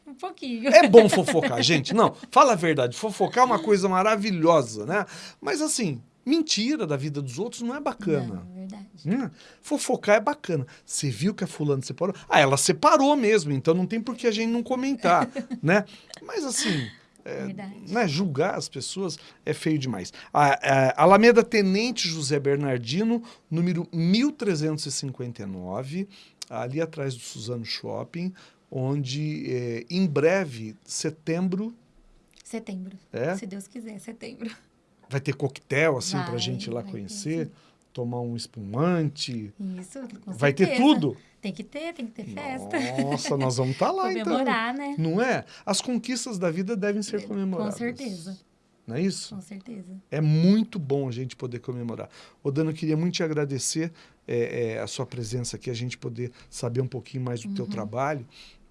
Um pouquinho. É bom fofocar, gente. Não, fala a verdade. Fofocar é uma coisa maravilhosa, né? Mas assim, mentira da vida dos outros não é bacana. Não, verdade. Hum, fofocar é bacana. Você viu que a fulana separou? Ah, ela separou mesmo, então não tem por que a gente não comentar, né? Mas assim, é, né, julgar as pessoas é feio demais. A, a Alameda Tenente José Bernardino, número 1359, ali atrás do Suzano Shopping, onde é, em breve, setembro, Setembro. É? Se Deus quiser, setembro. Vai ter coquetel assim pra Vai, gente ir lá ter, conhecer, tomar um espumante. Isso, com Vai ter certeza. tudo? Tem que ter, tem que ter festa. Nossa, nós vamos estar lá então. Comemorar, né? Não é? As conquistas da vida devem ser comemoradas. Com certeza, Não é isso? com certeza. É muito bom a gente poder comemorar. Ô, Dana, eu queria muito te agradecer é, é, a sua presença aqui, a gente poder saber um pouquinho mais do teu Uhum. trabalho,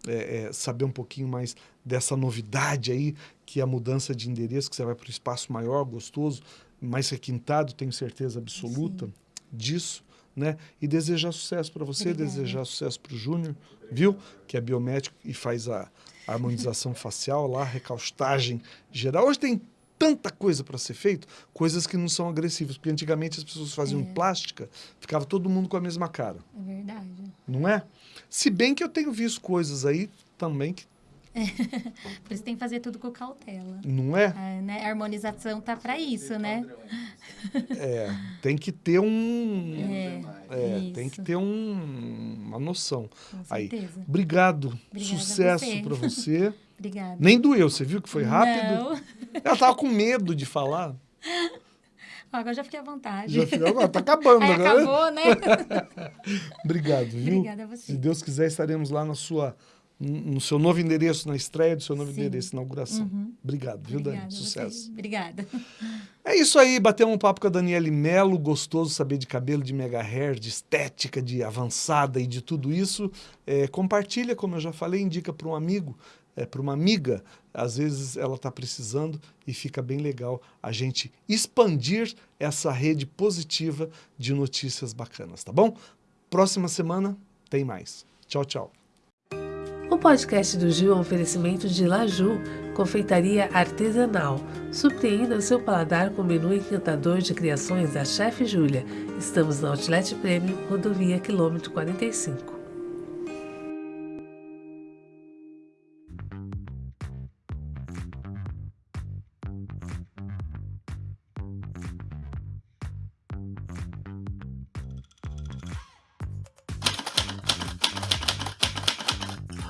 é, é, saber um pouquinho mais dessa novidade aí, que a mudança de endereço, que você vai para um espaço maior, gostoso, mais requintado, tenho certeza absoluta disso. Né? E desejar sucesso para você, Obrigada. desejar sucesso para o Júnior, viu? Que é biomédico e faz a harmonização facial lá, recaustagem geral. Hoje tem tanta coisa para ser feito, coisas que não são agressivas, porque antigamente as pessoas faziam É. plástica, ficava todo mundo com a mesma cara, É verdade. não é? Se bem que eu tenho visto coisas aí também que Por isso tem que fazer tudo com cautela. Não é? É, né? A harmonização tá para isso, né? É, tem que ter um. É, É, isso. tem que ter um- uma noção. Com Aí, certeza. obrigado. Obrigada a Sucesso você. pra você. Obrigada. Nem doeu, você viu que foi rápido? Não. Ela tava com medo de falar. Agora já fiquei à vontade. Já ficou, agora tá acabando Aí agora. acabou, né? Obrigado, viu? Obrigada a você. Se Deus quiser, estaremos lá na sua, no seu novo endereço, na estreia do seu novo Sim. endereço, inauguração. Obrigado, viu, Dani? Obrigada você. Sucesso. Obrigada. É isso aí, batemos um papo com a Daniele Melo, gostoso saber de cabelo, de mega hair, de estética, de avançada e de tudo isso. É, compartilha, como eu já falei, indica para um amigo, é, para uma amiga. Às vezes ela está precisando e fica bem legal a gente expandir essa rede positiva de notícias bacanas, tá bom? Próxima semana tem mais. Tchau, tchau. O podcast do Gil é um oferecimento de Laju, confeitaria artesanal. Surpreenda o seu paladar com menu encantador de criações da Chefe Júlia. Estamos na Outlet Premium, rodovia quilômetro 45.